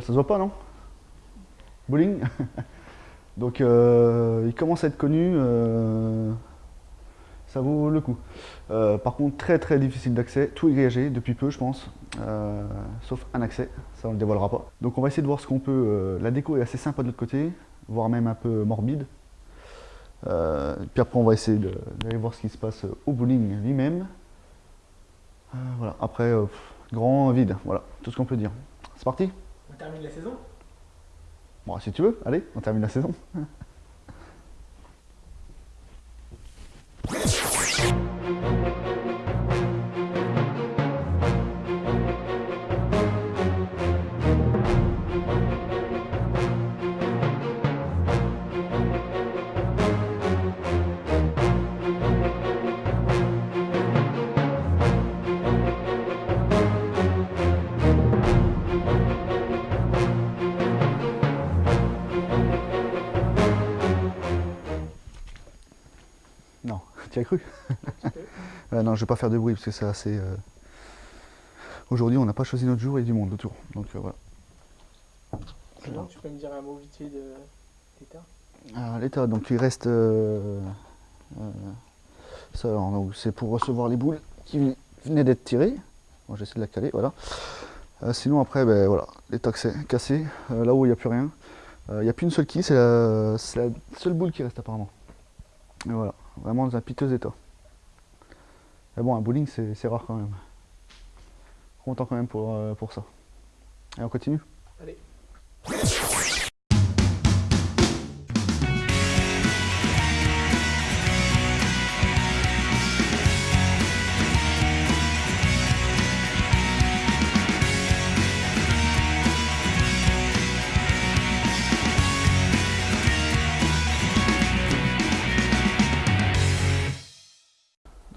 Ça se voit pas, non? Bowling? Donc, euh, il commence à être connu. euh, ça vaut le coup. Euh, par contre, très très difficile d'accès. Tout est depuis peu, je pense. Sauf un accès. Ça, on le dévoilera pas. Donc, on va essayer de voir ce qu'on peut. la déco est assez sympa de l'autre côté, voire même un peu morbide. Puis après, on va essayer d'aller voir ce qui se passe au bowling lui-même. Voilà. Après, grand vide. Voilà, tout ce qu'on peut dire. C'est parti? On termine la saison? Bon, si tu veux, allez, on termine la saison. As cru Euh, Non, je vais pas faire de bruit parce que c'est assez. euh, Aujourd'hui, on n'a pas choisi notre jour et du monde autour. Donc euh, voilà. Sinon, tu peux me dire un mot vite fait de l'état Alors, l'état, donc il reste. euh, euh, ça, c'est pour recevoir les boules qui venaient d'être tirées. Bon, j'essaie de la caler, voilà. Euh, sinon, après, ben voilà, l'état que c'est cassé. Euh, là où il n'y a plus rien. Euh, Il n'y a plus une seule quille, c'est la, c'est la seule boule qui reste apparemment. Et voilà, vraiment dans un piteux état. Mais bon, un bowling, c'est rare quand même. Content quand même pour, euh, pour ça. Et on continue? Allez.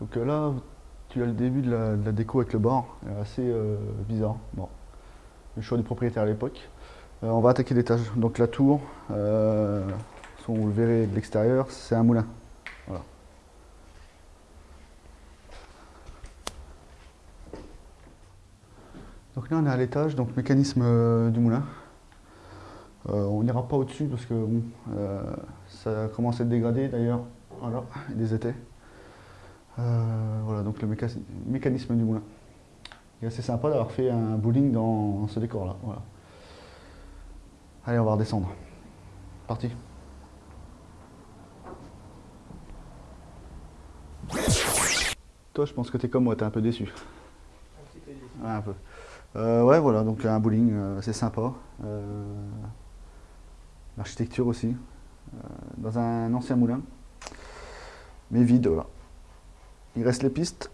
Donc euh, là, tu as le début de la, déco avec le bar, assez euh, bizarre. Bon, le choix du propriétaire à l'époque. Euh, on va attaquer l'étage. Donc la tour, vous le verrez de l'extérieur, c'est un moulin. Voilà. Donc là on est à l'étage, donc mécanisme du moulin. On n'ira pas au-dessus parce que bon, ça commence à être dégradé d'ailleurs. Voilà, il étais. Euh, voilà, donc le méca- mécanisme du moulin. Il est assez sympa d'avoir fait un bowling dans ce décor-là. Voilà. Allez, on va redescendre. Parti. Toi, je pense que t'es comme moi, t'es un peu déçu. Un petit peu déçu. Ouais, un peu. Euh, ouais, voilà, donc un bowling, euh, c'est sympa. Euh, L'architecture aussi. Euh, dans un ancien moulin. Mais vide, voilà. Il reste les pistes,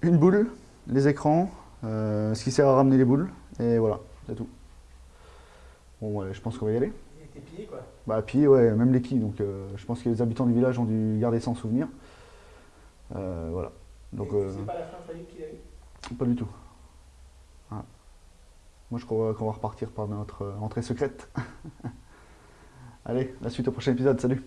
une boule, les écrans, euh, ce qui sert à ramener les boules, et voilà, c'est tout. Bon, ouais, je pense qu'on va y aller. Il était pillé quoi. Bah, pied, ouais, même les quilles, donc euh, je pense que les habitants du village ont dû garder ça en souvenir. Euh, voilà. Donc, C'est pas la fin qu'il a eu? pas du tout. Voilà. Moi, je crois qu'on va repartir par notre entrée secrète. Allez, la suite au prochain épisode. Salut